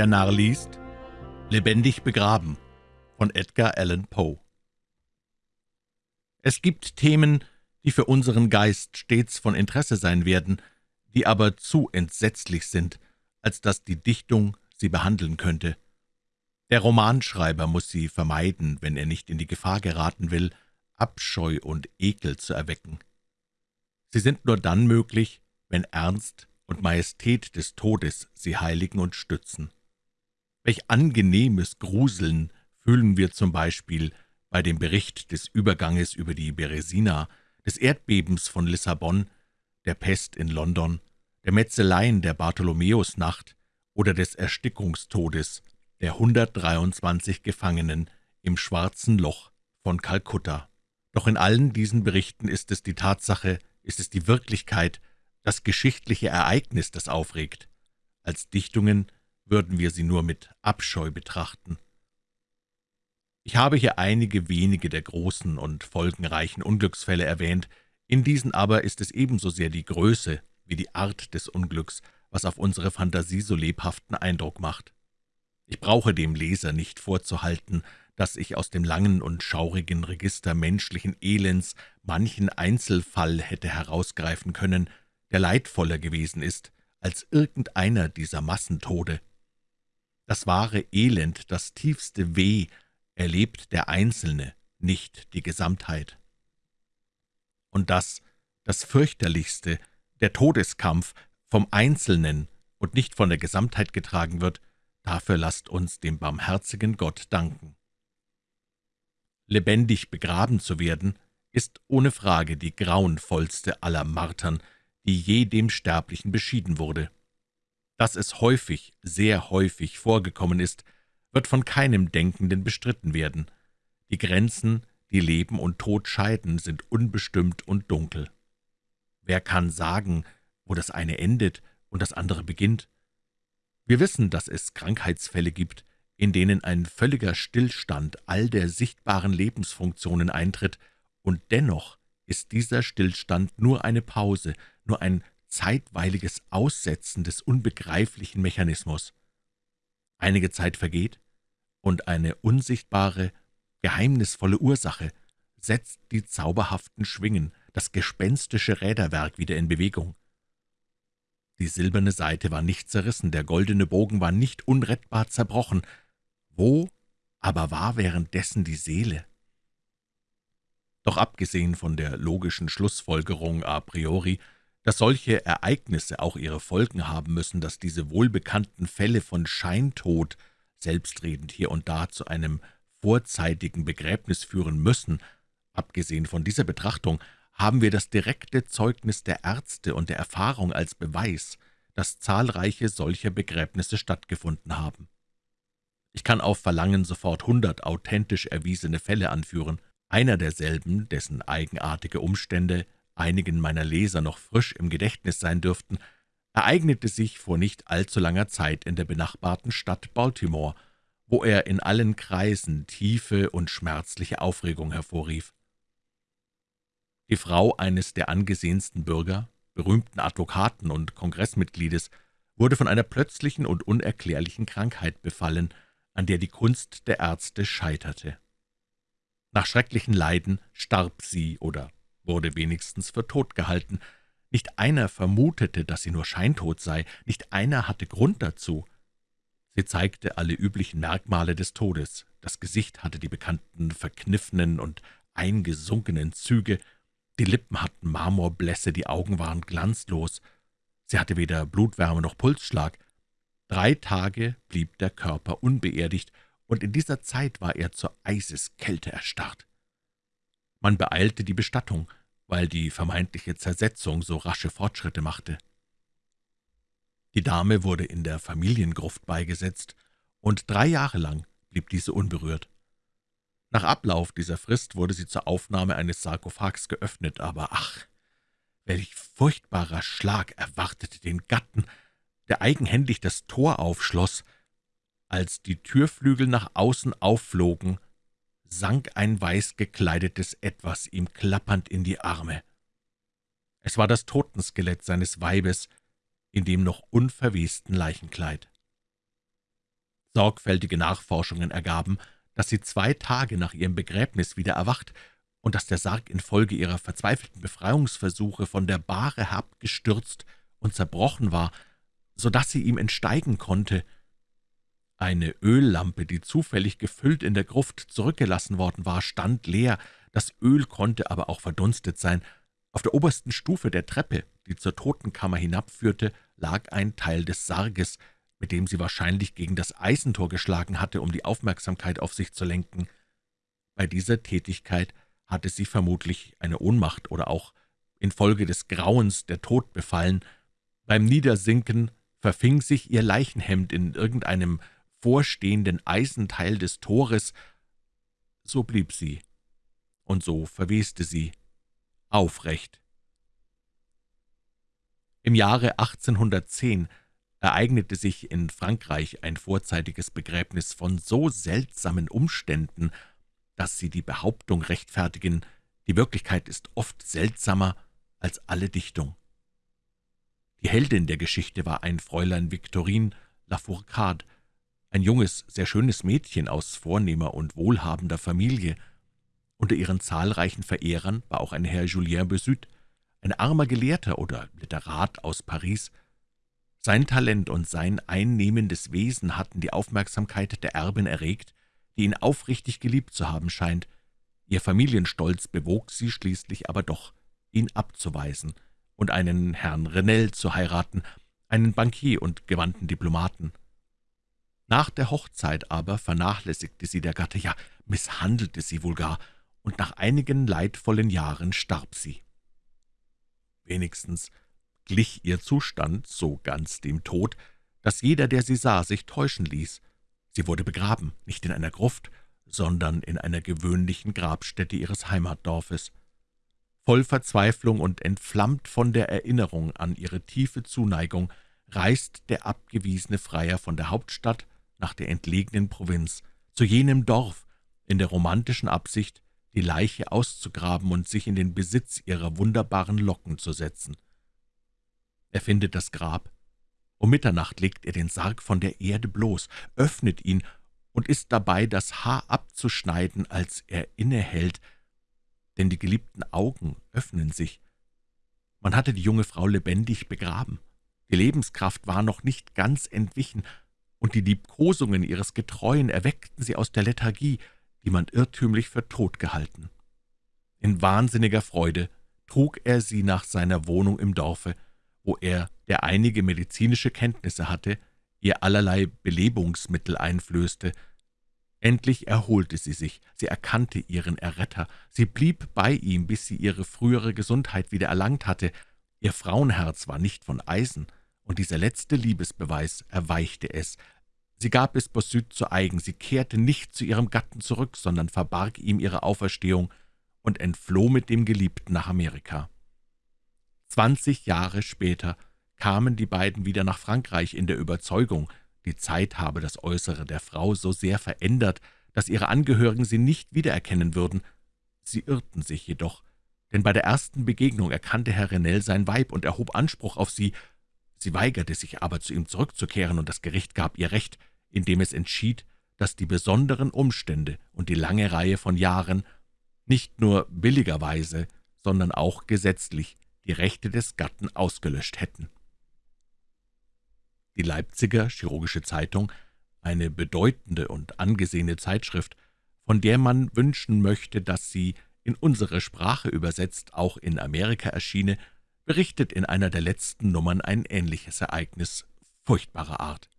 Der Narr liest »Lebendig begraben« von Edgar Allan Poe Es gibt Themen, die für unseren Geist stets von Interesse sein werden, die aber zu entsetzlich sind, als dass die Dichtung sie behandeln könnte. Der Romanschreiber muss sie vermeiden, wenn er nicht in die Gefahr geraten will, Abscheu und Ekel zu erwecken. Sie sind nur dann möglich, wenn Ernst und Majestät des Todes sie heiligen und stützen. Welch angenehmes Gruseln fühlen wir zum Beispiel bei dem Bericht des Überganges über die Beresina, des Erdbebens von Lissabon, der Pest in London, der Metzeleien der Bartholomäusnacht oder des Erstickungstodes der 123 Gefangenen im Schwarzen Loch von Kalkutta. Doch in allen diesen Berichten ist es die Tatsache, ist es die Wirklichkeit, das geschichtliche Ereignis, das aufregt. Als Dichtungen würden wir sie nur mit Abscheu betrachten. Ich habe hier einige wenige der großen und folgenreichen Unglücksfälle erwähnt, in diesen aber ist es ebenso sehr die Größe wie die Art des Unglücks, was auf unsere Fantasie so lebhaften Eindruck macht. Ich brauche dem Leser nicht vorzuhalten, dass ich aus dem langen und schaurigen Register menschlichen Elends manchen Einzelfall hätte herausgreifen können, der leidvoller gewesen ist als irgendeiner dieser Massentode. Das wahre Elend, das tiefste Weh, erlebt der Einzelne, nicht die Gesamtheit. Und das, das fürchterlichste, der Todeskampf, vom Einzelnen und nicht von der Gesamtheit getragen wird, dafür lasst uns dem barmherzigen Gott danken. Lebendig begraben zu werden, ist ohne Frage die grauenvollste aller Martern, die je dem Sterblichen beschieden wurde. Dass es häufig, sehr häufig vorgekommen ist, wird von keinem Denkenden bestritten werden. Die Grenzen, die Leben und Tod scheiden, sind unbestimmt und dunkel. Wer kann sagen, wo das eine endet und das andere beginnt? Wir wissen, dass es Krankheitsfälle gibt, in denen ein völliger Stillstand all der sichtbaren Lebensfunktionen eintritt, und dennoch ist dieser Stillstand nur eine Pause, nur ein zeitweiliges Aussetzen des unbegreiflichen Mechanismus. Einige Zeit vergeht, und eine unsichtbare, geheimnisvolle Ursache setzt die zauberhaften Schwingen, das gespenstische Räderwerk wieder in Bewegung. Die silberne Seite war nicht zerrissen, der goldene Bogen war nicht unrettbar zerbrochen. Wo aber war währenddessen die Seele? Doch abgesehen von der logischen Schlussfolgerung a priori, dass solche Ereignisse auch ihre Folgen haben müssen, dass diese wohlbekannten Fälle von Scheintod, selbstredend hier und da zu einem vorzeitigen Begräbnis führen müssen, abgesehen von dieser Betrachtung haben wir das direkte Zeugnis der Ärzte und der Erfahrung als Beweis, dass zahlreiche solcher Begräbnisse stattgefunden haben. Ich kann auf Verlangen sofort hundert authentisch erwiesene Fälle anführen. Einer derselben, dessen eigenartige Umstände einigen meiner Leser noch frisch im Gedächtnis sein dürften, ereignete sich vor nicht allzu langer Zeit in der benachbarten Stadt Baltimore, wo er in allen Kreisen tiefe und schmerzliche Aufregung hervorrief. Die Frau eines der angesehensten Bürger, berühmten Advokaten und Kongressmitgliedes, wurde von einer plötzlichen und unerklärlichen Krankheit befallen, an der die Kunst der Ärzte scheiterte. Nach schrecklichen Leiden starb sie oder wurde wenigstens für tot gehalten. Nicht einer vermutete, dass sie nur scheintot sei, nicht einer hatte Grund dazu. Sie zeigte alle üblichen Merkmale des Todes. Das Gesicht hatte die bekannten verkniffenen und eingesunkenen Züge, die Lippen hatten Marmorblässe, die Augen waren glanzlos. Sie hatte weder Blutwärme noch Pulsschlag. Drei Tage blieb der Körper unbeerdigt, und in dieser Zeit war er zur Eiseskälte erstarrt. Man beeilte die Bestattung, weil die vermeintliche Zersetzung so rasche Fortschritte machte. Die Dame wurde in der Familiengruft beigesetzt, und drei Jahre lang blieb diese unberührt. Nach Ablauf dieser Frist wurde sie zur Aufnahme eines Sarkophags geöffnet, aber ach, welch furchtbarer Schlag erwartete den Gatten, der eigenhändig das Tor aufschloss. Als die Türflügel nach außen aufflogen, sank ein weiß gekleidetes Etwas ihm klappernd in die Arme. Es war das Totenskelett seines Weibes in dem noch unverwesten Leichenkleid. Sorgfältige Nachforschungen ergaben, dass sie zwei Tage nach ihrem Begräbnis wieder erwacht und dass der Sarg infolge ihrer verzweifelten Befreiungsversuche von der Bahre herabgestürzt und zerbrochen war, so dass sie ihm entsteigen konnte. Eine Öllampe, die zufällig gefüllt in der Gruft zurückgelassen worden war, stand leer, das Öl konnte aber auch verdunstet sein. Auf der obersten Stufe der Treppe, die zur Totenkammer hinabführte, lag ein Teil des Sarges, mit dem sie wahrscheinlich gegen das Eisentor geschlagen hatte, um die Aufmerksamkeit auf sich zu lenken. Bei dieser Tätigkeit hatte sie vermutlich eine Ohnmacht oder auch infolge des Grauens der Tod befallen. Beim Niedersinken verfing sich ihr Leichenhemd in irgendeinem vorstehenden Eisenteil des Tores. So blieb sie, und so verweste sie, aufrecht. Im Jahre 1810 ereignete sich in Frankreich ein vorzeitiges Begräbnis von so seltsamen Umständen, dass sie die Behauptung rechtfertigen, die Wirklichkeit ist oft seltsamer als alle Dichtung. Die Heldin der Geschichte war ein Fräulein Victorine Lafourcade, ein junges, sehr schönes Mädchen aus vornehmer und wohlhabender Familie. Unter ihren zahlreichen Verehrern war auch ein Herr Julien Besüt, ein armer Gelehrter oder Literat aus Paris. Sein Talent und sein einnehmendes Wesen hatten die Aufmerksamkeit der Erbin erregt, die ihn aufrichtig geliebt zu haben scheint. Ihr Familienstolz bewog sie schließlich aber doch, ihn abzuweisen und einen Herrn Renell zu heiraten, einen Bankier und gewandten Diplomaten. Nach der Hochzeit aber vernachlässigte sie der Gatte, ja, misshandelte sie wohl gar, und nach einigen leidvollen Jahren starb sie. Wenigstens glich ihr Zustand so ganz dem Tod, dass jeder, der sie sah, sich täuschen ließ. Sie wurde begraben, nicht in einer Gruft, sondern in einer gewöhnlichen Grabstätte ihres Heimatdorfes. Voll Verzweiflung und entflammt von der Erinnerung an ihre tiefe Zuneigung reist der abgewiesene Freier von der Hauptstadt nach der entlegenen Provinz, zu jenem Dorf, in der romantischen Absicht, die Leiche auszugraben und sich in den Besitz ihrer wunderbaren Locken zu setzen. Er findet das Grab, um Mitternacht legt er den Sarg von der Erde bloß, öffnet ihn und ist dabei, das Haar abzuschneiden, als er innehält, denn die geliebten Augen öffnen sich. Man hatte die junge Frau lebendig begraben. Die Lebenskraft war noch nicht ganz entwichen, und die Liebkosungen ihres Getreuen erweckten sie aus der Lethargie, die man irrtümlich für tot gehalten. In wahnsinniger Freude trug er sie nach seiner Wohnung im Dorfe, wo er, der einige medizinische Kenntnisse hatte, ihr allerlei Belebungsmittel einflößte. Endlich erholte sie sich, sie erkannte ihren Erretter, sie blieb bei ihm, bis sie ihre frühere Gesundheit wieder erlangt hatte. Ihr Frauenherz war nicht von Eisen, und dieser letzte Liebesbeweis erweichte es. Sie gab es Bossuet zu eigen, sie kehrte nicht zu ihrem Gatten zurück, sondern verbarg ihm ihre Auferstehung und entfloh mit dem Geliebten nach Amerika. Zwanzig Jahre später kamen die beiden wieder nach Frankreich in der Überzeugung, die Zeit habe das Äußere der Frau so sehr verändert, dass ihre Angehörigen sie nicht wiedererkennen würden. Sie irrten sich jedoch, denn bei der ersten Begegnung erkannte Herr Renell sein Weib und erhob Anspruch auf sie. Sie weigerte sich aber, zu ihm zurückzukehren, und das Gericht gab ihr Recht, indem es entschied, dass die besonderen Umstände und die lange Reihe von Jahren nicht nur billigerweise, sondern auch gesetzlich die Rechte des Gatten ausgelöscht hätten. Die Leipziger Chirurgische Zeitung, eine bedeutende und angesehene Zeitschrift, von der man wünschen möchte, dass sie in unsere Sprache übersetzt auch in Amerika erschiene, berichtet in einer der letzten Nummern ein ähnliches Ereignis furchtbarer Art.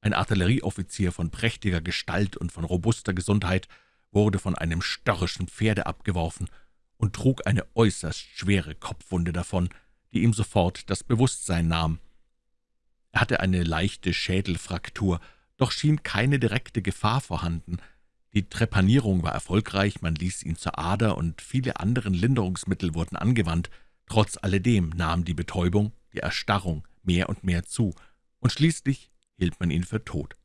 Ein Artillerieoffizier von prächtiger Gestalt und von robuster Gesundheit wurde von einem störrischen Pferde abgeworfen und trug eine äußerst schwere Kopfwunde davon, die ihm sofort das Bewusstsein nahm. Er hatte eine leichte Schädelfraktur, doch schien keine direkte Gefahr vorhanden. Die Trepanierung war erfolgreich, man ließ ihn zur Ader, und viele andere Linderungsmittel wurden angewandt. Trotz alledem nahm die Betäubung, die Erstarrung mehr und mehr zu, und schließlich hielt man ihn für tot.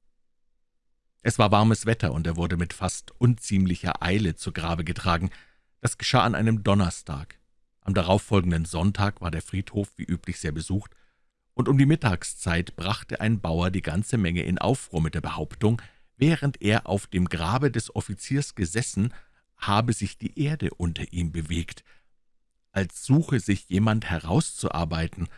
Es war warmes Wetter, und er wurde mit fast unziemlicher Eile zu Grabe getragen. Das geschah an einem Donnerstag. Am darauffolgenden Sonntag war der Friedhof wie üblich sehr besucht, und um die Mittagszeit brachte ein Bauer die ganze Menge in Aufruhr mit der Behauptung, während er auf dem Grabe des Offiziers gesessen, habe sich die Erde unter ihm bewegt, als suche sich jemand herauszuarbeiten.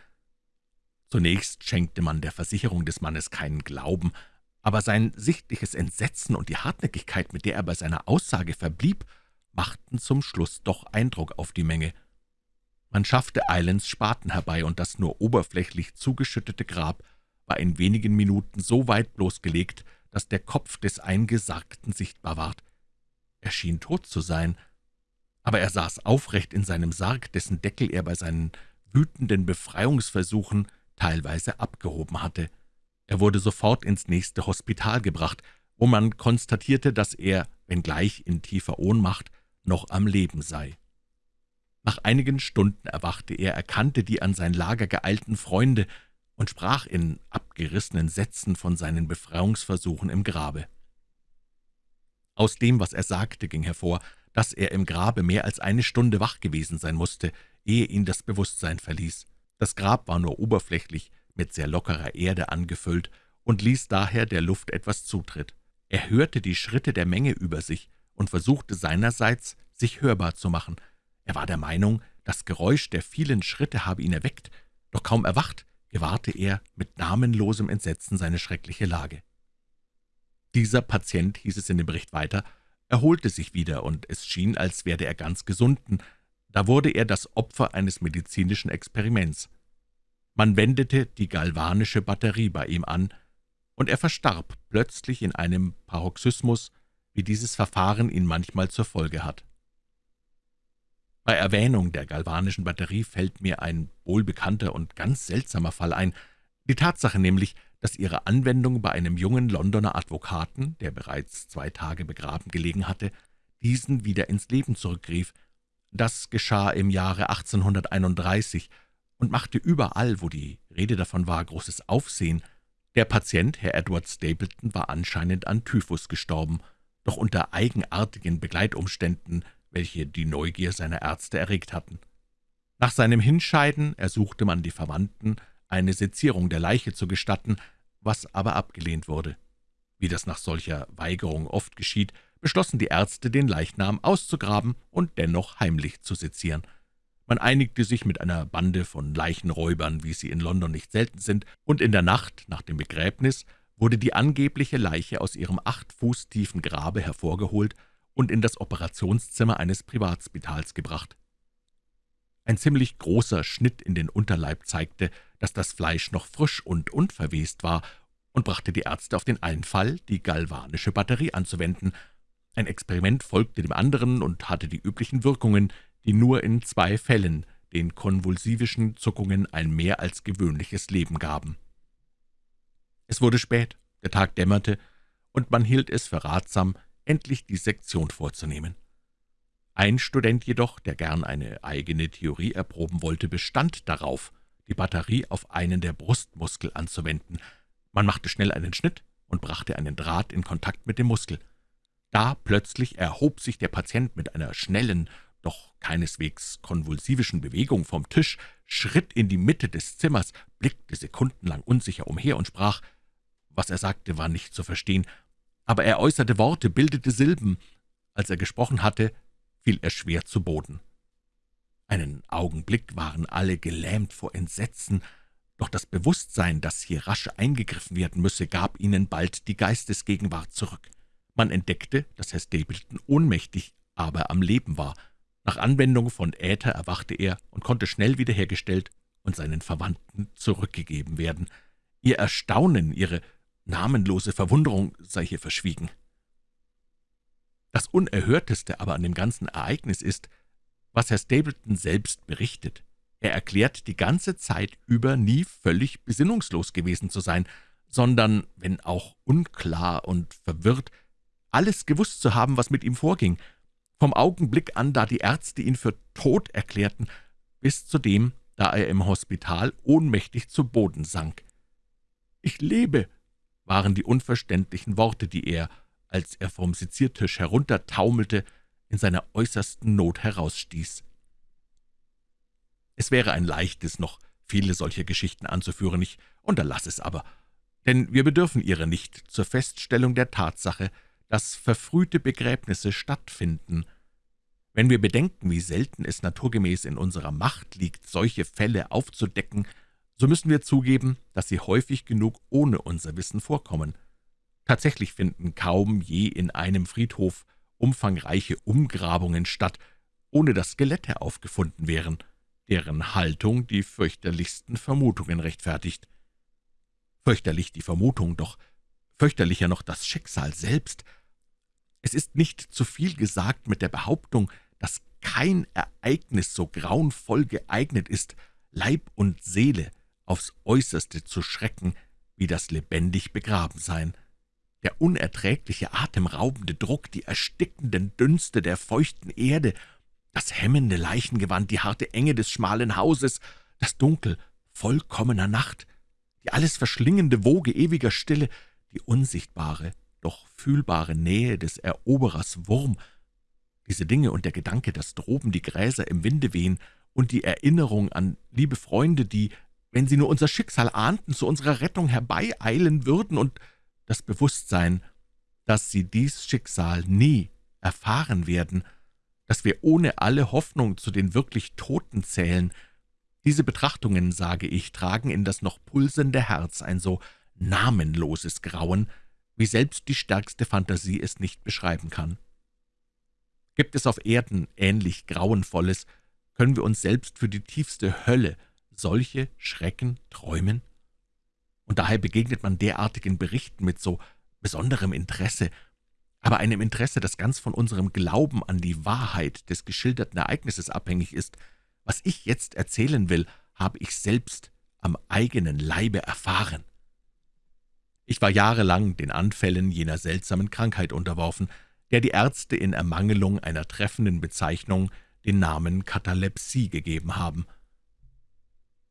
Zunächst schenkte man der Versicherung des Mannes keinen Glauben, aber sein sichtliches Entsetzen und die Hartnäckigkeit, mit der er bei seiner Aussage verblieb, machten zum Schluss doch Eindruck auf die Menge. Man schaffte Eilends Spaten herbei, und das nur oberflächlich zugeschüttete Grab war in wenigen Minuten so weit bloßgelegt, dass der Kopf des Eingesargten sichtbar ward. Er schien tot zu sein, aber er saß aufrecht in seinem Sarg, dessen Deckel er bei seinen wütenden Befreiungsversuchen teilweise abgehoben hatte. Er wurde sofort ins nächste Hospital gebracht, wo man konstatierte, dass er, wenngleich in tiefer Ohnmacht, noch am Leben sei. Nach einigen Stunden erwachte er, erkannte die an sein Lager geeilten Freunde und sprach in abgerissenen Sätzen von seinen Befreiungsversuchen im Grabe. Aus dem, was er sagte, ging hervor, dass er im Grabe mehr als eine Stunde wach gewesen sein musste, ehe ihn das Bewusstsein verließ. Das Grab war nur oberflächlich mit sehr lockerer Erde angefüllt und ließ daher der Luft etwas Zutritt. Er hörte die Schritte der Menge über sich und versuchte seinerseits, sich hörbar zu machen. Er war der Meinung, das Geräusch der vielen Schritte habe ihn erweckt, doch kaum erwacht, gewahrte er mit namenlosem Entsetzen seine schreckliche Lage. Dieser Patient, hieß es in dem Bericht weiter, erholte sich wieder, und es schien, als werde er ganz gesunden. Da wurde er das Opfer eines medizinischen Experiments. Man wendete die galvanische Batterie bei ihm an, und er verstarb plötzlich in einem Paroxysmus, wie dieses Verfahren ihn manchmal zur Folge hat. Bei Erwähnung der galvanischen Batterie fällt mir ein wohlbekannter und ganz seltsamer Fall ein, die Tatsache nämlich, dass ihre Anwendung bei einem jungen Londoner Advokaten, der bereits zwei Tage begraben gelegen hatte, diesen wieder ins Leben zurückrief. Das geschah im Jahre 1831 und machte überall, wo die Rede davon war, großes Aufsehen. Der Patient, Herr Edward Stapleton, war anscheinend an Typhus gestorben, doch unter eigenartigen Begleitumständen, welche die Neugier seiner Ärzte erregt hatten. Nach seinem Hinscheiden ersuchte man die Verwandten, eine Sezierung der Leiche zu gestatten, was aber abgelehnt wurde. Wie das nach solcher Weigerung oft geschieht, beschlossen die Ärzte, den Leichnam auszugraben und dennoch heimlich zu sezieren. Man einigte sich mit einer Bande von Leichenräubern, wie sie in London nicht selten sind, und in der Nacht nach dem Begräbnis wurde die angebliche Leiche aus ihrem acht Fuß tiefen Grabe hervorgeholt und in das Operationszimmer eines Privatspitals gebracht. Ein ziemlich großer Schnitt in den Unterleib zeigte, dass das Fleisch noch frisch und unverwest war, und brachte die Ärzte auf den Einfall, die galvanische Batterie anzuwenden. Ein Experiment folgte dem anderen und hatte die üblichen Wirkungen, die nur in zwei Fällen den konvulsivischen Zuckungen ein mehr als gewöhnliches Leben gaben. Es wurde spät, der Tag dämmerte, und man hielt es für ratsam, endlich die Sektion vorzunehmen. Ein Student jedoch, der gern eine eigene Theorie erproben wollte, bestand darauf, die Batterie auf einen der Brustmuskel anzuwenden. Man machte schnell einen Schnitt und brachte einen Draht in Kontakt mit dem Muskel. Da plötzlich erhob sich der Patient mit einer schnellen, doch keineswegs konvulsivischen Bewegung vom Tisch, schritt in die Mitte des Zimmers, blickte sekundenlang unsicher umher und sprach, was er sagte, war nicht zu verstehen, aber er äußerte Worte, bildete Silben. Als er gesprochen hatte, fiel er schwer zu Boden. Einen Augenblick waren alle gelähmt vor Entsetzen, doch das Bewusstsein, dass hier rasch eingegriffen werden müsse, gab ihnen bald die Geistesgegenwart zurück. Man entdeckte, dass Herr Stapleton ohnmächtig, aber am Leben war. Nach Anwendung von Äther erwachte er und konnte schnell wiederhergestellt und seinen Verwandten zurückgegeben werden. Ihr Erstaunen, ihre namenlose Verwunderung sei hier verschwiegen. Das Unerhörteste aber an dem ganzen Ereignis ist, was Herr Stapleton selbst berichtet. Er erklärt, die ganze Zeit über nie völlig besinnungslos gewesen zu sein, sondern, wenn auch unklar und verwirrt, alles gewusst zu haben, was mit ihm vorging, vom Augenblick an, da die Ärzte ihn für tot erklärten, bis zu dem, da er im Hospital ohnmächtig zu Boden sank. »Ich lebe«, waren die unverständlichen Worte, die er, als er vom Seziertisch heruntertaumelte, in seiner äußersten Not herausstieß. Es wäre ein leichtes, noch viele solcher Geschichten anzuführen, ich unterlasse es aber, denn wir bedürfen ihrer nicht zur Feststellung der Tatsache, dass verfrühte Begräbnisse stattfinden. Wenn wir bedenken, wie selten es naturgemäß in unserer Macht liegt, solche Fälle aufzudecken, so müssen wir zugeben, dass sie häufig genug ohne unser Wissen vorkommen. Tatsächlich finden kaum je in einem Friedhof umfangreiche Umgrabungen statt, ohne dass Skelette aufgefunden wären, deren Haltung die fürchterlichsten Vermutungen rechtfertigt. Fürchterlich die Vermutung, doch fürchterlicher noch das Schicksal selbst. Es ist nicht zu viel gesagt mit der Behauptung, dass kein Ereignis so grauenvoll geeignet ist, Leib und Seele aufs Äußerste zu schrecken, wie das lebendig Begrabensein. Der unerträgliche, atemraubende Druck, die erstickenden Dünste der feuchten Erde, das hemmende Leichengewand, die harte Enge des schmalen Hauses, das Dunkel vollkommener Nacht, die alles verschlingende Woge ewiger Stille, die unsichtbare, doch fühlbare Nähe des Eroberers Wurm, diese Dinge und der Gedanke, dass droben die Gräser im Winde wehen, und die Erinnerung an liebe Freunde, die, wenn sie nur unser Schicksal ahnten, zu unserer Rettung herbeieilen würden, und das Bewusstsein, dass sie dies Schicksal nie erfahren werden, dass wir ohne alle Hoffnung zu den wirklich Toten zählen, diese Betrachtungen, sage ich, tragen in das noch pulsende Herz ein so namenloses Grauen, wie selbst die stärkste Fantasie es nicht beschreiben kann. Gibt es auf Erden ähnlich Grauenvolles, können wir uns selbst für die tiefste Hölle solche Schrecken träumen? Und daher begegnet man derartigen Berichten mit so besonderem Interesse, aber einem Interesse, das ganz von unserem Glauben an die Wahrheit des geschilderten Ereignisses abhängig ist, was ich jetzt erzählen will, habe ich selbst am eigenen Leibe erfahren. Ich war jahrelang den Anfällen jener seltsamen Krankheit unterworfen, der die Ärzte in Ermangelung einer treffenden Bezeichnung den Namen Katalepsie gegeben haben.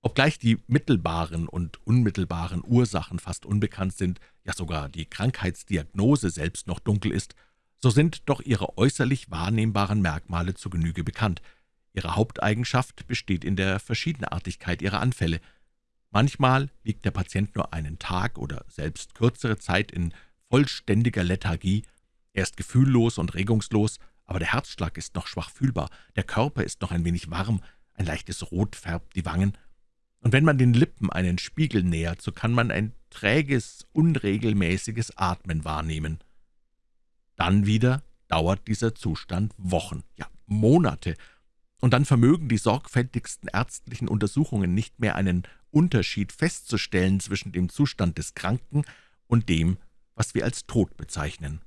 Obgleich die mittelbaren und unmittelbaren Ursachen fast unbekannt sind, ja sogar die Krankheitsdiagnose selbst noch dunkel ist, so sind doch ihre äußerlich wahrnehmbaren Merkmale zu Genüge bekannt – Ihre Haupteigenschaft besteht in der Verschiedenartigkeit ihrer Anfälle. Manchmal liegt der Patient nur einen Tag oder selbst kürzere Zeit in vollständiger Lethargie. Er ist gefühllos und regungslos, aber der Herzschlag ist noch schwach fühlbar, der Körper ist noch ein wenig warm, ein leichtes Rot färbt die Wangen. Und wenn man den Lippen einen Spiegel nähert, so kann man ein träges, unregelmäßiges Atmen wahrnehmen. Dann wieder dauert dieser Zustand Wochen, ja Monate, und dann vermögen die sorgfältigsten ärztlichen Untersuchungen nicht mehr einen Unterschied festzustellen zwischen dem Zustand des Kranken und dem, was wir als Tod bezeichnen.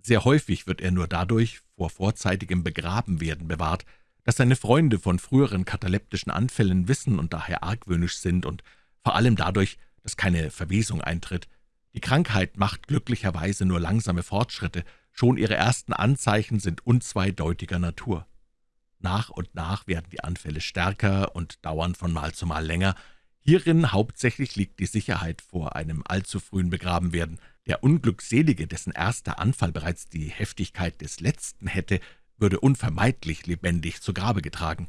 Sehr häufig wird er nur dadurch vor vorzeitigem Begrabenwerden bewahrt, dass seine Freunde von früheren kataleptischen Anfällen wissen und daher argwöhnisch sind und vor allem dadurch, dass keine Verwesung eintritt. Die Krankheit macht glücklicherweise nur langsame Fortschritte, schon ihre ersten Anzeichen sind unzweideutiger Natur. Nach und nach werden die Anfälle stärker und dauern von Mal zu Mal länger. Hierin hauptsächlich liegt die Sicherheit vor einem allzu frühen Begrabenwerden. Der Unglückselige, dessen erster Anfall bereits die Heftigkeit des letzten hätte, würde unvermeidlich lebendig zu Grabe getragen.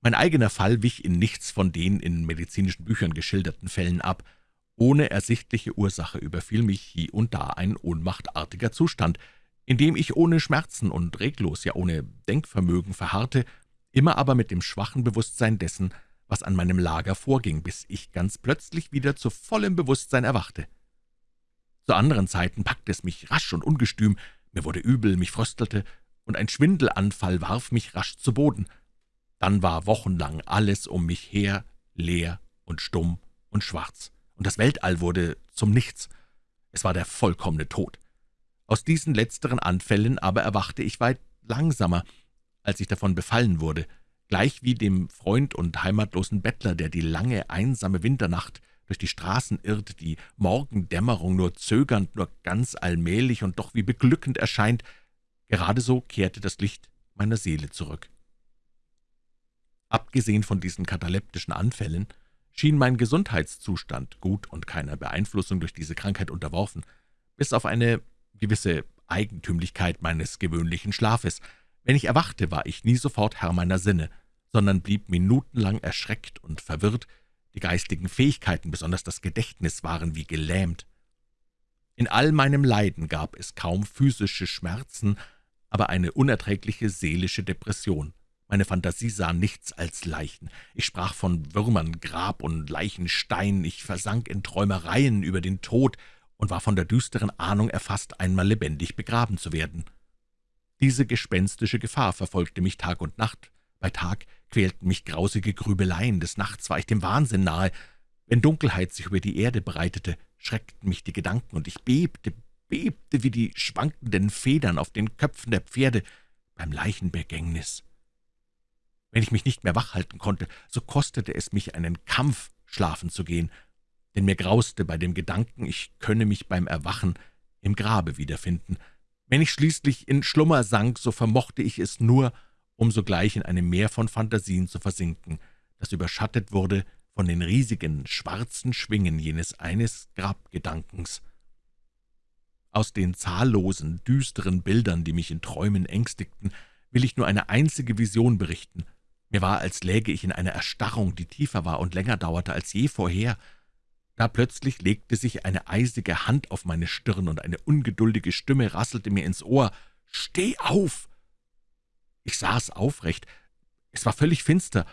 Mein eigener Fall wich in nichts von den in medizinischen Büchern geschilderten Fällen ab. Ohne ersichtliche Ursache überfiel mich hie und da ein ohnmachtartiger Zustand, indem ich ohne Schmerzen und reglos, ja ohne Denkvermögen verharrte, immer aber mit dem schwachen Bewusstsein dessen, was an meinem Lager vorging, bis ich ganz plötzlich wieder zu vollem Bewusstsein erwachte. Zu anderen Zeiten packte es mich rasch und ungestüm, mir wurde übel, mich fröstelte, und ein Schwindelanfall warf mich rasch zu Boden. Dann war wochenlang alles um mich her leer und stumm und schwarz, und das Weltall wurde zum Nichts. Es war der vollkommene Tod. Aus diesen letzteren Anfällen aber erwachte ich weit langsamer, als ich davon befallen wurde, gleich wie dem Freund und heimatlosen Bettler, der die lange, einsame Winternacht durch die Straßen irrt, die Morgendämmerung nur zögernd, nur ganz allmählich und doch wie beglückend erscheint, gerade so kehrte das Licht meiner Seele zurück. Abgesehen von diesen kataleptischen Anfällen schien mein Gesundheitszustand gut und keiner Beeinflussung durch diese Krankheit unterworfen, bis auf eine gewisse Eigentümlichkeit meines gewöhnlichen Schlafes. Wenn ich erwachte, war ich nie sofort Herr meiner Sinne, sondern blieb minutenlang erschreckt und verwirrt, die geistigen Fähigkeiten, besonders das Gedächtnis, waren wie gelähmt. In all meinem Leiden gab es kaum physische Schmerzen, aber eine unerträgliche seelische Depression. Meine Fantasie sah nichts als Leichen. Ich sprach von Würmern, Grab und Leichenstein. Ich versank in Träumereien über den Tod und war von der düsteren Ahnung erfasst, einmal lebendig begraben zu werden. Diese gespenstische Gefahr verfolgte mich Tag und Nacht. Bei Tag quälten mich grausige Grübeleien, des Nachts war ich dem Wahnsinn nahe. Wenn Dunkelheit sich über die Erde breitete, schreckten mich die Gedanken, und ich bebte, bebte wie die schwankenden Federn auf den Köpfen der Pferde beim Leichenbegängnis. Wenn ich mich nicht mehr wach halten konnte, so kostete es mich einen Kampf, schlafen zu gehen, denn mir grauste bei dem Gedanken, ich könne mich beim Erwachen im Grabe wiederfinden. Wenn ich schließlich in Schlummer sank, so vermochte ich es nur, um sogleich in einem Meer von Phantasien zu versinken, das überschattet wurde von den riesigen, schwarzen Schwingen jenes eines Grabgedankens. Aus den zahllosen, düsteren Bildern, die mich in Träumen ängstigten, will ich nur eine einzige Vision berichten. Mir war, als läge ich in einer Erstarrung, die tiefer war und länger dauerte als je vorher. Da plötzlich legte sich eine eisige Hand auf meine Stirn, und eine ungeduldige Stimme rasselte mir ins Ohr. »Steh auf!« Ich saß aufrecht. Es war völlig finster,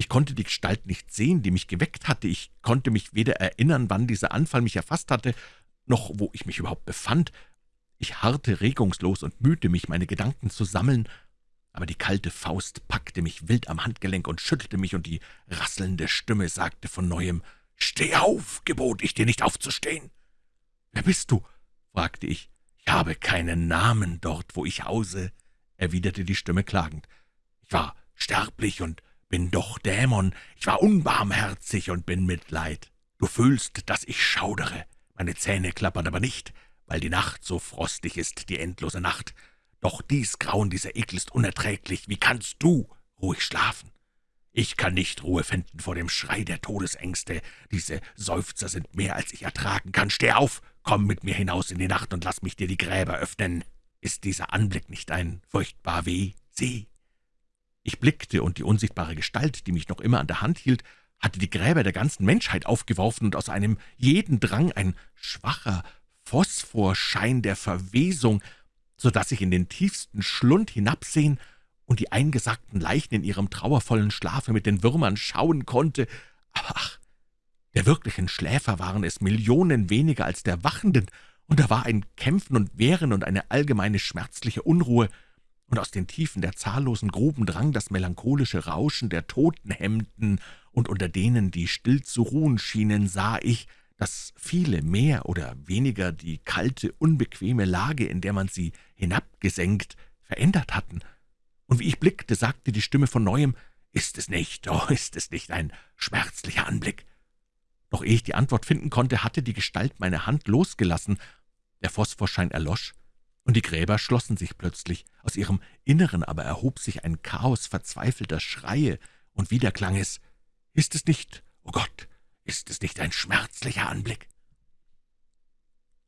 ich konnte die Gestalt nicht sehen, die mich geweckt hatte. Ich konnte mich weder erinnern, wann dieser Anfall mich erfasst hatte, noch wo ich mich überhaupt befand. Ich harrte regungslos und mühte mich, meine Gedanken zu sammeln, aber die kalte Faust packte mich wild am Handgelenk und schüttelte mich, und die rasselnde Stimme sagte von Neuem, »Steh auf!« gebot ich dir nicht aufzustehen. »Wer bist du?« fragte ich. »Ich habe keinen Namen dort, wo ich hause«, erwiderte die Stimme klagend. »Ich war sterblich und bin doch Dämon, ich war unbarmherzig und bin Mitleid. Du fühlst, dass ich schaudere, meine Zähne klappern aber nicht, weil die Nacht so frostig ist, die endlose Nacht. Doch dies Grauen, dieser Ekel ist unerträglich, wie kannst du ruhig schlafen? Ich kann nicht Ruhe finden vor dem Schrei der Todesängste. Diese Seufzer sind mehr, als ich ertragen kann. Steh auf, komm mit mir hinaus in die Nacht und lass mich dir die Gräber öffnen. Ist dieser Anblick nicht ein furchtbar Weh? Sieh, ich blickte, und die unsichtbare Gestalt, die mich noch immer an der Hand hielt, hatte die Gräber der ganzen Menschheit aufgeworfen, und aus einem jeden drang ein schwacher Phosphorschein der Verwesung, so dass ich in den tiefsten Schlund hinabsehen und die eingesagten Leichen in ihrem trauervollen Schlafe mit den Würmern schauen konnte. Aber ach, der wirklichen Schläfer waren es Millionen weniger als der Wachenden, und da war ein Kämpfen und Wehren und eine allgemeine schmerzliche Unruhe, und aus den Tiefen der zahllosen Gruben drang das melancholische Rauschen der Totenhemden, und unter denen, die still zu ruhen schienen, sah ich, dass viele mehr oder weniger die kalte, unbequeme Lage, in der man sie hinabgesenkt, verändert hatten. Und wie ich blickte, sagte die Stimme von Neuem, »Ist es nicht, oh, ist es nicht ein schmerzlicher Anblick?« Noch ehe ich die Antwort finden konnte, hatte die Gestalt meine Hand losgelassen. Der Phosphorschein erlosch, und die Gräber schlossen sich plötzlich. Aus ihrem Inneren aber erhob sich ein Chaos verzweifelter Schreie, und wieder klang es, »Ist es nicht, oh Gott, ist es nicht ein schmerzlicher Anblick?«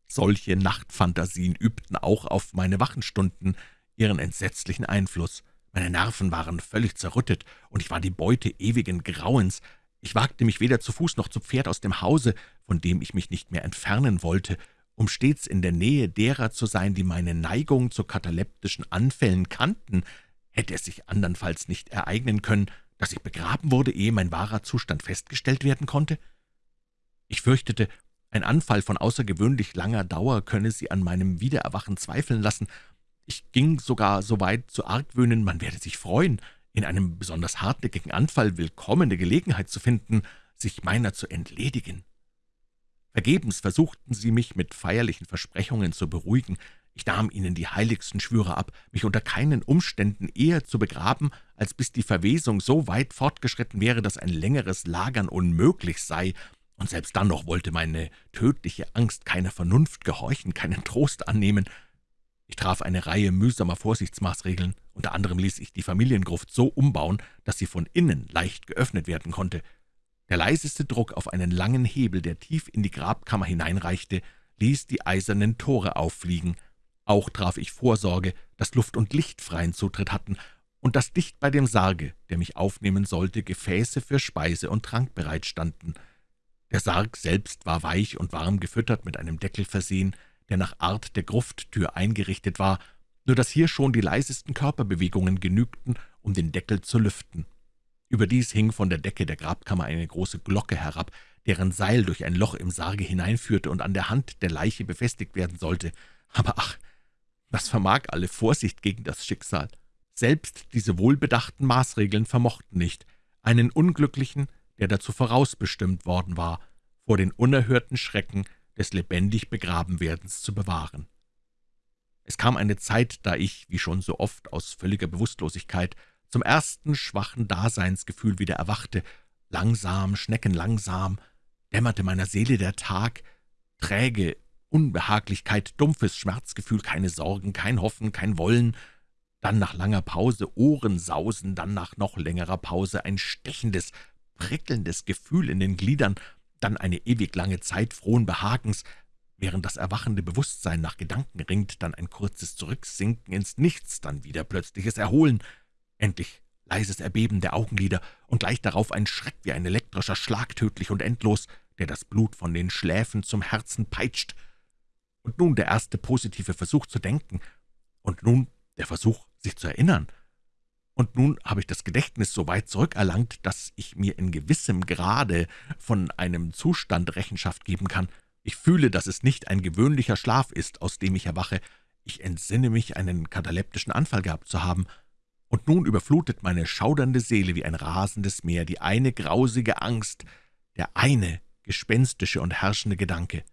Solche Nachtfantasien übten auch auf meine Wachenstunden ihren entsetzlichen Einfluss. Meine Nerven waren völlig zerrüttet, und ich war die Beute ewigen Grauens. Ich wagte mich weder zu Fuß noch zu Pferd aus dem Hause, von dem ich mich nicht mehr entfernen wollte, um stets in der Nähe derer zu sein, die meine Neigung zu kataleptischen Anfällen kannten, hätte es sich andernfalls nicht ereignen können, dass ich begraben wurde, ehe mein wahrer Zustand festgestellt werden konnte? Ich fürchtete, ein Anfall von außergewöhnlich langer Dauer könne sie an meinem Wiedererwachen zweifeln lassen. Ich ging sogar so weit zu argwöhnen, man werde sich freuen, in einem besonders hartnäckigen Anfall willkommene Gelegenheit zu finden, sich meiner zu entledigen. Vergebens versuchten sie mich mit feierlichen Versprechungen zu beruhigen. Ich nahm ihnen die heiligsten Schwüre ab, mich unter keinen Umständen eher zu begraben, als bis die Verwesung so weit fortgeschritten wäre, dass ein längeres Lagern unmöglich sei, und selbst dann noch wollte meine tödliche Angst keiner Vernunft gehorchen, keinen Trost annehmen. Ich traf eine Reihe mühsamer Vorsichtsmaßregeln. Unter anderem ließ ich die Familiengruft so umbauen, dass sie von innen leicht geöffnet werden konnte. Der leiseste Druck auf einen langen Hebel, der tief in die Grabkammer hineinreichte, ließ die eisernen Tore auffliegen. Auch traf ich Vorsorge, dass Luft und Licht freien Zutritt hatten, und dass dicht bei dem Sarge, der mich aufnehmen sollte, Gefäße für Speise und Trank bereitstanden. Der Sarg selbst war weich und warm gefüttert, mit einem Deckel versehen, der nach Art der Grufttür eingerichtet war, nur dass hier schon die leisesten Körperbewegungen genügten, um den Deckel zu lüften. Überdies hing von der Decke der Grabkammer eine große Glocke herab, deren Seil durch ein Loch im Sarge hineinführte und an der Hand der Leiche befestigt werden sollte. Aber ach, was vermag alle Vorsicht gegen das Schicksal? Selbst diese wohlbedachten Maßregeln vermochten nicht, einen Unglücklichen, der dazu vorausbestimmt worden war, vor den unerhörten Schrecken des lebendig Begrabenwerdens zu bewahren. Es kam eine Zeit, da ich, wie schon so oft, aus völliger Bewusstlosigkeit zum ersten schwachen Daseinsgefühl wieder erwachte. Langsam, schneckenlangsam, dämmerte meiner Seele der Tag, träge Unbehaglichkeit, dumpfes Schmerzgefühl, keine Sorgen, kein Hoffen, kein Wollen, dann nach langer Pause Ohrensausen, dann nach noch längerer Pause ein stechendes, prickelndes Gefühl in den Gliedern, dann eine ewig lange Zeit frohen Behagens, während das erwachende Bewusstsein nach Gedanken ringt, dann ein kurzes Zurücksinken ins Nichts, dann wieder plötzliches Erholen, endlich leises Erbeben der Augenlider und gleich darauf ein Schreck wie ein elektrischer Schlag, tödlich und endlos, der das Blut von den Schläfen zum Herzen peitscht. Und nun der erste positive Versuch zu denken, und nun der Versuch, sich zu erinnern. Und nun habe ich das Gedächtnis so weit zurückerlangt, dass ich mir in gewissem Grade von einem Zustand Rechenschaft geben kann. Ich fühle, dass es nicht ein gewöhnlicher Schlaf ist, aus dem ich erwache. Ich entsinne mich, einen kataleptischen Anfall gehabt zu haben. Und nun überflutet meine schaudernde Seele wie ein rasendes Meer die eine grausige Angst, der eine gespenstische und herrschende Gedanke.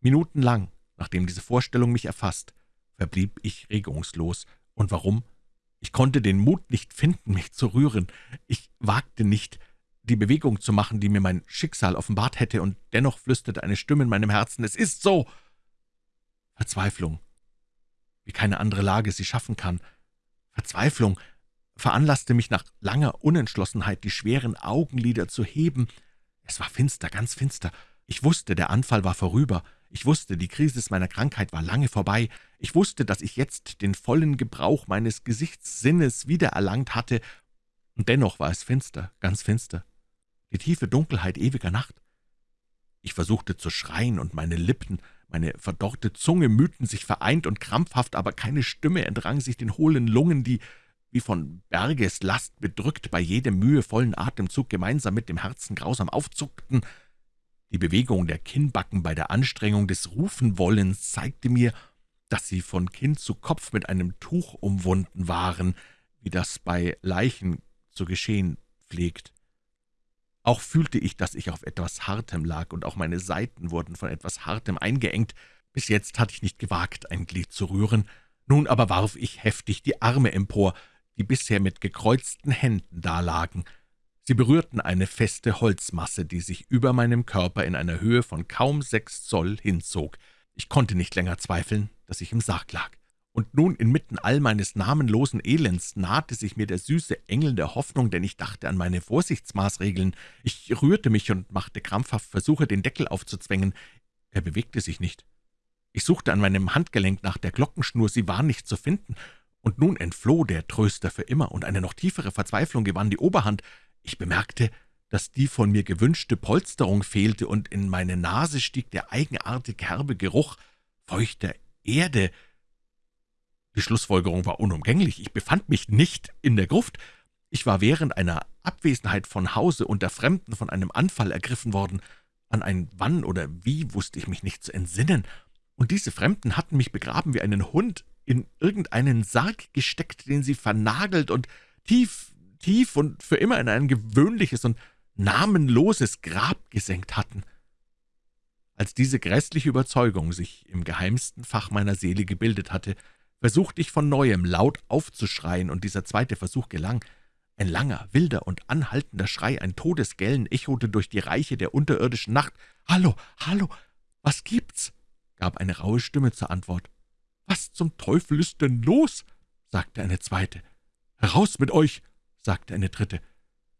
Minutenlang, nachdem diese Vorstellung mich erfasst, verblieb ich regungslos. Und warum? Ich konnte den Mut nicht finden, mich zu rühren. Ich wagte nicht, die Bewegung zu machen, die mir mein Schicksal offenbart hätte, und dennoch flüsterte eine Stimme in meinem Herzen, »Es ist so!« Verzweiflung, wie keine andere Lage sie schaffen kann. Verzweiflung veranlasste mich nach langer Unentschlossenheit, die schweren Augenlider zu heben. Es war finster, ganz finster. Ich wusste, der Anfall war vorüber. Ich wusste, die Krise meiner Krankheit war lange vorbei. Ich wusste, dass ich jetzt den vollen Gebrauch meines Gesichtssinnes wiedererlangt hatte, und dennoch war es finster, ganz finster, die tiefe Dunkelheit ewiger Nacht. Ich versuchte zu schreien, und meine Lippen, meine verdorrte Zunge mühten sich vereint und krampfhaft, aber keine Stimme entrang sich den hohlen Lungen, die, wie von Bergeslast bedrückt, bei jedem mühevollen Atemzug gemeinsam mit dem Herzen grausam aufzuckten. Die Bewegung der Kinnbacken bei der Anstrengung des Rufenwollens zeigte mir, dass sie von Kinn zu Kopf mit einem Tuch umwunden waren, wie das bei Leichen zu geschehen pflegt. Auch fühlte ich, dass ich auf etwas Hartem lag, und auch meine Seiten wurden von etwas Hartem eingeengt. Bis jetzt hatte ich nicht gewagt, ein Glied zu rühren. Nun aber warf ich heftig die Arme empor, die bisher mit gekreuzten Händen dalagen. Sie berührten eine feste Holzmasse, die sich über meinem Körper in einer Höhe von kaum sechs Zoll hinzog. Ich konnte nicht länger zweifeln, dass ich im Sarg lag. Und nun inmitten all meines namenlosen Elends nahte sich mir der süße Engel der Hoffnung, denn ich dachte an meine Vorsichtsmaßregeln. Ich rührte mich und machte krampfhaft Versuche, den Deckel aufzuzwängen. Er bewegte sich nicht. Ich suchte an meinem Handgelenk nach der Glockenschnur, sie war nicht zu finden. Und nun entfloh der Tröster für immer, und eine noch tiefere Verzweiflung gewann die Oberhand. Ich bemerkte, dass die von mir gewünschte Polsterung fehlte, und in meine Nase stieg der eigenartig herbe Geruch feuchter Erde. Die Schlussfolgerung war unumgänglich. Ich befand mich nicht in der Gruft. Ich war während einer Abwesenheit von Hause unter Fremden von einem Anfall ergriffen worden. An ein Wann oder wie wusste ich mich nicht zu entsinnen. Und diese Fremden hatten mich begraben wie einen Hund, in irgendeinen Sarg gesteckt, den sie vernagelt und tief tief und für immer in ein gewöhnliches und namenloses Grab gesenkt hatten. Als diese grässliche Überzeugung sich im geheimsten Fach meiner Seele gebildet hatte, versuchte ich von Neuem laut aufzuschreien, und dieser zweite Versuch gelang. Ein langer, wilder und anhaltender Schrei, ein Todesgellen, echote durch die Reiche der unterirdischen Nacht. »Hallo, hallo, was gibt's?« gab eine raue Stimme zur Antwort. »Was zum Teufel ist denn los?« sagte eine zweite. »Heraus mit euch!« Sagte eine dritte.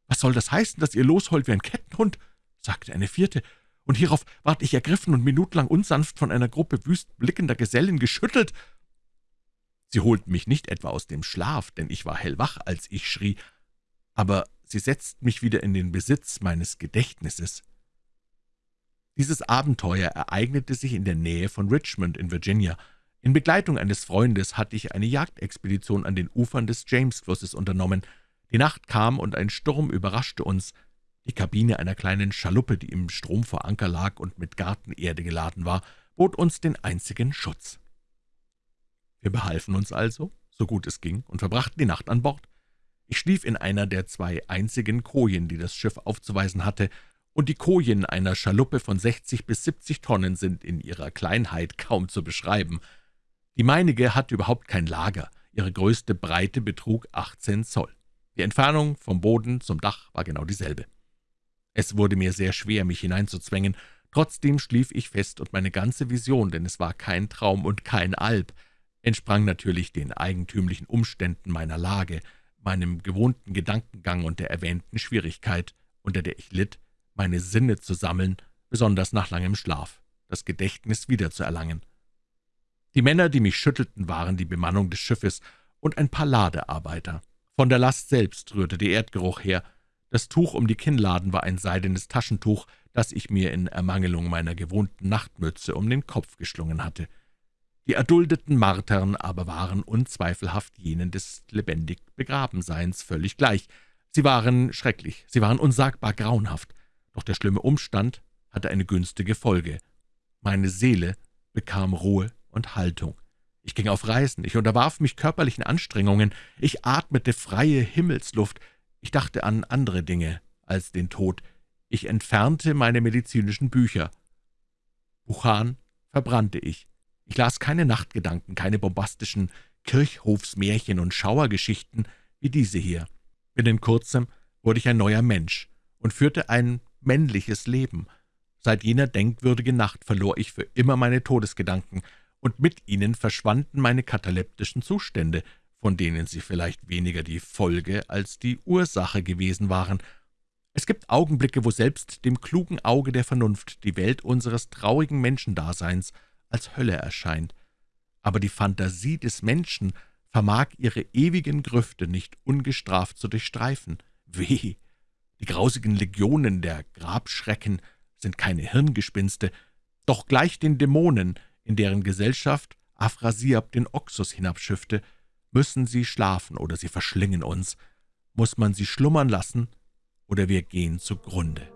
»Was soll das heißen, dass ihr losheult wie ein Kettenhund?« sagte eine vierte. »Und hierauf ward ich ergriffen und minutenlang unsanft von einer Gruppe wüst blickender Gesellen geschüttelt.« Sie holten mich nicht etwa aus dem Schlaf, denn ich war hellwach, als ich schrie, aber sie setzten mich wieder in den Besitz meines Gedächtnisses. Dieses Abenteuer ereignete sich in der Nähe von Richmond in Virginia. In Begleitung eines Freundes hatte ich eine Jagdexpedition an den Ufern des Jamesflusses unternommen. Die Nacht kam, und ein Sturm überraschte uns. Die Kabine einer kleinen Schaluppe, die im Strom vor Anker lag und mit Gartenerde geladen war, bot uns den einzigen Schutz. Wir behalfen uns also, so gut es ging, und verbrachten die Nacht an Bord. Ich schlief in einer der zwei einzigen Kojen, die das Schiff aufzuweisen hatte, und die Kojen einer Schaluppe von 60 bis 70 Tonnen sind in ihrer Kleinheit kaum zu beschreiben. Die meinige hatte überhaupt kein Lager, ihre größte Breite betrug 18 Zoll. Die Entfernung vom Boden zum Dach war genau dieselbe. Es wurde mir sehr schwer, mich hineinzuzwängen, trotzdem schlief ich fest, und meine ganze Vision, denn es war kein Traum und kein Alb, entsprang natürlich den eigentümlichen Umständen meiner Lage, meinem gewohnten Gedankengang und der erwähnten Schwierigkeit, unter der ich litt, meine Sinne zu sammeln, besonders nach langem Schlaf, das Gedächtnis wiederzuerlangen. Die Männer, die mich schüttelten, waren die Bemannung des Schiffes und ein paar Ladearbeiter. Von der Last selbst rührte der Erdgeruch her. Das Tuch um die Kinnladen war ein seidenes Taschentuch, das ich mir in Ermangelung meiner gewohnten Nachtmütze um den Kopf geschlungen hatte. Die erduldeten Martern aber waren unzweifelhaft jenen des lebendig Begrabenseins völlig gleich. Sie waren schrecklich, sie waren unsagbar grauenhaft, doch der schlimme Umstand hatte eine günstige Folge. Meine Seele bekam Ruhe und Haltung. Ich ging auf Reisen, ich unterwarf mich körperlichen Anstrengungen, ich atmete freie Himmelsluft, ich dachte an andere Dinge als den Tod, ich entfernte meine medizinischen Bücher. Buchan verbrannte ich, ich las keine Nachtgedanken, keine bombastischen Kirchhofsmärchen und Schauergeschichten wie diese hier. Binnen kurzem wurde ich ein neuer Mensch und führte ein männliches Leben. Seit jener denkwürdigen Nacht verlor ich für immer meine Todesgedanken, und mit ihnen verschwanden meine kataleptischen Zustände, von denen sie vielleicht weniger die Folge als die Ursache gewesen waren. Es gibt Augenblicke, wo selbst dem klugen Auge der Vernunft die Welt unseres traurigen Menschendaseins als Hölle erscheint. Aber die Fantasie des Menschen vermag ihre ewigen Grüfte nicht ungestraft zu durchstreifen. Weh! Die grausigen Legionen der Grabschrecken sind keine Hirngespinste, doch gleich den Dämonen, in deren Gesellschaft Afrasiab den Oxus hinabschiffte, müssen sie schlafen oder sie verschlingen uns. Muss man sie schlummern lassen, oder wir gehen zugrunde.«